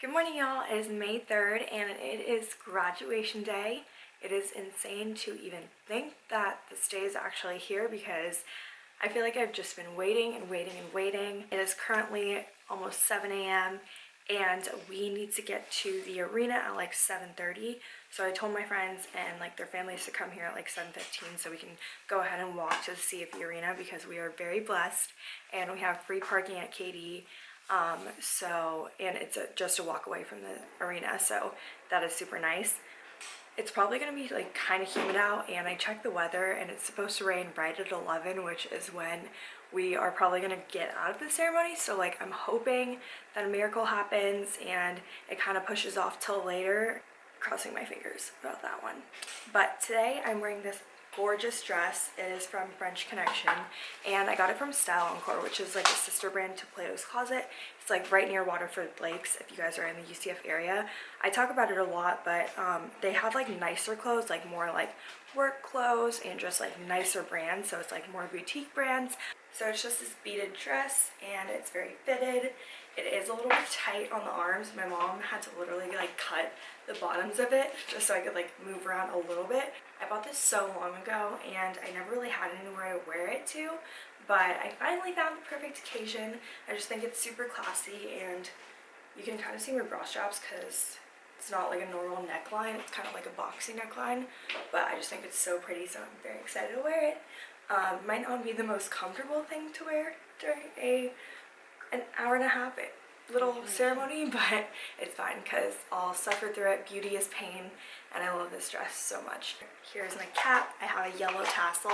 Good morning, y'all. It is May 3rd and it is graduation day. It is insane to even think that this day is actually here because I feel like I've just been waiting and waiting and waiting. It is currently almost 7 a.m. and we need to get to the arena at like 7.30. So I told my friends and like their families to come here at like 7.15 so we can go ahead and walk to the CFE arena because we are very blessed and we have free parking at KD um, so, and it's a, just a walk away from the arena, so that is super nice. It's probably going to be like kind of humid out and I checked the weather and it's supposed to rain right at 11 which is when we are probably going to get out of the ceremony. So like I'm hoping that a miracle happens and it kind of pushes off till later. Crossing my fingers about that one. But today I'm wearing this gorgeous dress. It is from French Connection and I got it from Style Encore which is like a sister brand to Plato's Closet. It's like right near Waterford Lakes if you guys are in the UCF area. I talk about it a lot but um, they have like nicer clothes like more like work clothes and just like nicer brands so it's like more boutique brands. So it's just this beaded dress and it's very fitted. It is a little tight on the arms. My mom had to literally like cut the bottoms of it just so I could like move around a little bit. I bought this so long ago and I never really had anywhere to wear it to but I finally found the perfect occasion. I just think it's super classy and you can kind of see my bra straps because it's not like a normal neckline. It's kind of like a boxy neckline but I just think it's so pretty so I'm very excited to wear it. Um, might not be the most comfortable thing to wear during a an hour and a half little ceremony, but it's fine because I'll suffer through it. Beauty is pain, and I love this dress so much. Here's my cap. I have a yellow tassel,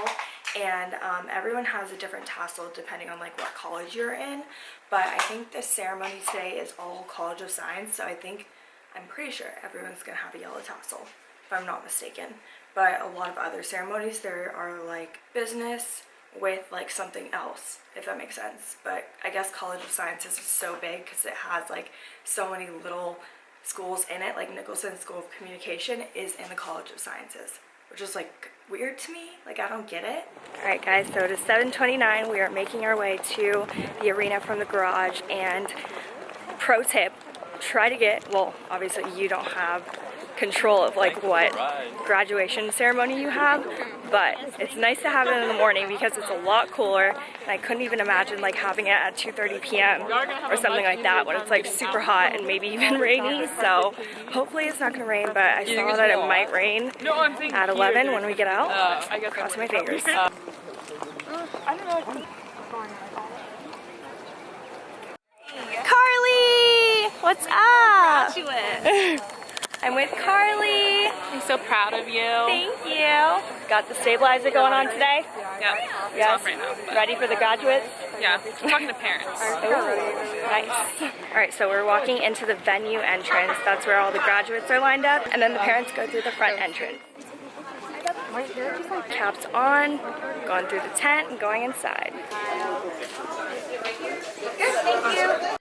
and um, everyone has a different tassel depending on like what college you're in, but I think the ceremony today is all College of Science, so I think, I'm pretty sure everyone's gonna have a yellow tassel, if I'm not mistaken. But a lot of other ceremonies, there are like business, with like something else if that makes sense. But I guess College of Sciences is so big because it has like so many little schools in it. Like Nicholson School of Communication is in the College of Sciences which is like weird to me. Like I don't get it. All right guys so it is 7:29. we are making our way to the arena from the garage. And pro tip try to get well obviously you don't have control of like what graduation ceremony you have but it's nice to have it in the morning because it's a lot cooler and I couldn't even imagine like having it at 2:30 p.m. or something like that when it's like super hot and maybe even rainy. So hopefully it's not gonna rain but I saw that it might rain at 11 when we get out. Uh, cross my fingers. Carly what's up I'm with Carly. I'm so proud of you. Thank you. Got the stabilizer going on today? Yeah. Yes. right now. But... Ready for the graduates? Yeah. I'm talking to parents. Ooh, nice. All right, so we're walking into the venue entrance. That's where all the graduates are lined up. And then the parents go through the front entrance. Caps on, going through the tent and going inside. Thank you.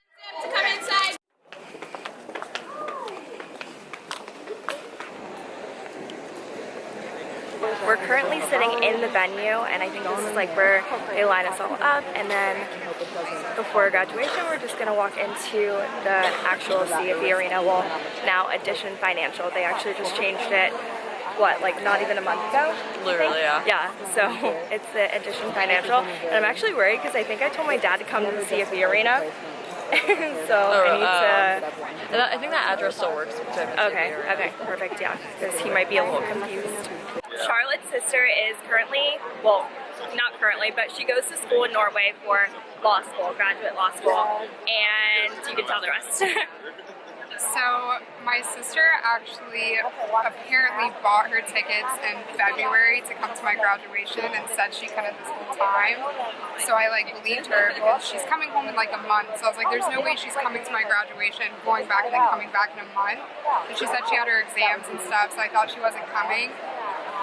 We're currently sitting in the venue and I think this is like where they line us all up and then before graduation we're just going to walk into the actual CFE arena. Well, now Addition Financial. They actually just changed it what, like not even a month ago? Literally, yeah. Yeah, so it's the Addition Financial. And I'm actually worried because I think I told my dad to come to the CFE arena. so oh, I need to... Uh, I think that address still works. Okay, okay, perfect, yeah. Because he might be a little confused. Charlotte's sister is currently, well, not currently, but she goes to school in Norway for law school, graduate law school, and you can tell the rest. so my sister actually apparently bought her tickets in February to come to my graduation and said she couldn't this whole time. So I like believed her because she's coming home in like a month. So I was like, there's no way she's coming to my graduation, going back and then coming back in a month. And she said she had her exams and stuff, so I thought she wasn't coming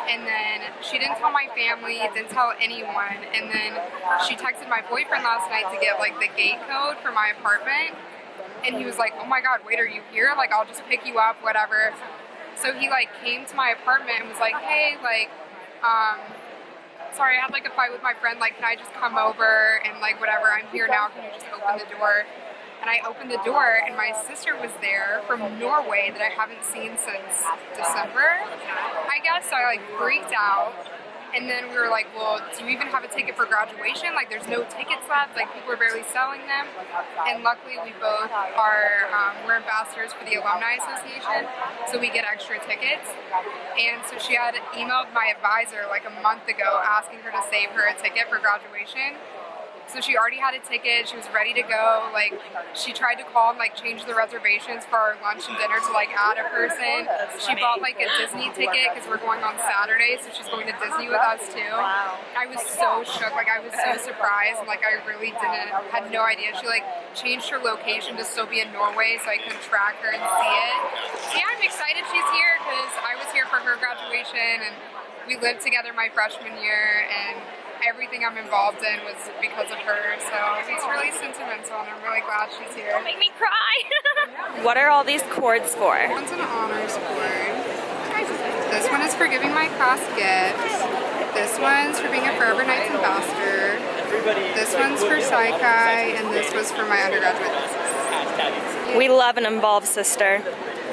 and then she didn't tell my family, didn't tell anyone, and then she texted my boyfriend last night to get like the gate code for my apartment, and he was like, oh my god, wait, are you here? Like, I'll just pick you up, whatever. So he like came to my apartment and was like, hey, like, um, sorry, I had like a fight with my friend, like, can I just come over and like whatever, I'm here now, can you just open the door? And I opened the door, and my sister was there from Norway that I haven't seen since December, I guess. So I like freaked out. And then we were like, well, do you even have a ticket for graduation? Like, there's no tickets left. Like, people are barely selling them. And luckily, we both are, um, we're ambassadors for the Alumni Association, so we get extra tickets. And so she had emailed my advisor like a month ago asking her to save her a ticket for graduation. So she already had a ticket. She was ready to go. Like she tried to call and like change the reservations for our lunch and dinner to like add a person. She bought like a Disney ticket because we're going on Saturday, so she's going to Disney with us too. I was so shook. Like I was so surprised. Like I really didn't had no idea. She like changed her location to still be in Norway so I could track her and see it. So yeah, I'm excited she's here because I was here for her graduation and we lived together my freshman year and everything I'm involved in was because of her. So it's really sentimental and I'm really glad she's here. Make me cry. what are all these cords for? One's an honors cord. This one is for giving my class gifts. This one's for being a Forever Knights ambassador. This one's for Psi Chi, and this was for my undergraduate thesis. We love an involved sister.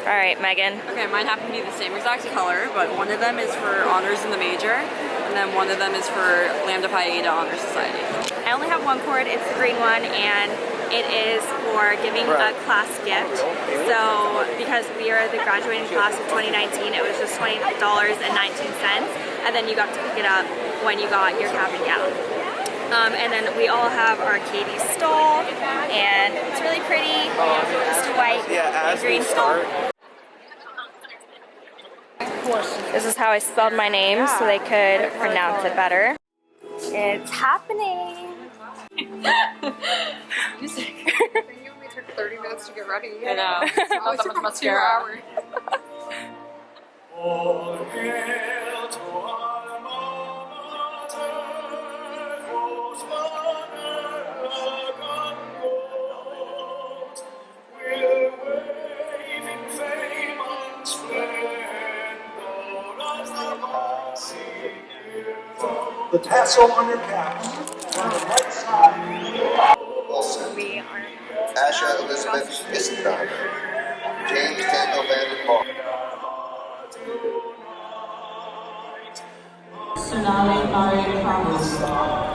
All right, Megan. Okay, mine happen to be the same exact color, but one of them is for honors in the major, and then one of them is for Lambda Pi Eta Honor Society. I only have one cord, it's the green one, and it is for giving a class gift. So, because we are the graduating class of 2019, it was just $20.19, and then you got to pick it up when you got your cap and gown. Um, and then we all have our KD stole, and it's really pretty, just a white Yeah, and green we stole. Start, This is how I spelled my name so they could pronounce it better. It's happening. I you only took 30 minutes to get ready. I know. It only Not that much mascara. The tassel on your cap, on the right side. Wilson, We are Asha Elizabeth Isenberg, James Daniel Vanden Hall. Sonali Maria Promise.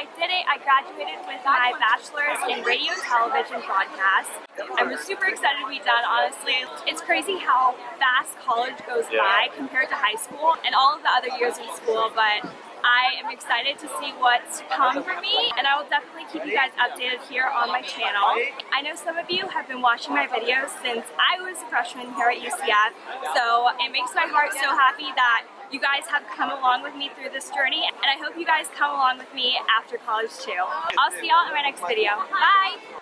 I did it. I graduated with my bachelor's in radio and television broadcast. I'm super excited to be done, honestly. It's crazy how fast college goes by compared to high school and all of the other years in school, but I am excited to see what's to come for me and I will definitely keep you guys updated here on my channel. I know some of you have been watching my videos since I was a freshman here at UCF, so it makes my heart so happy that you guys have come along with me through this journey and I hope you guys come along with me after college too. I'll see y'all in my next video. Bye!